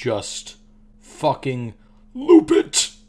just fucking loop it.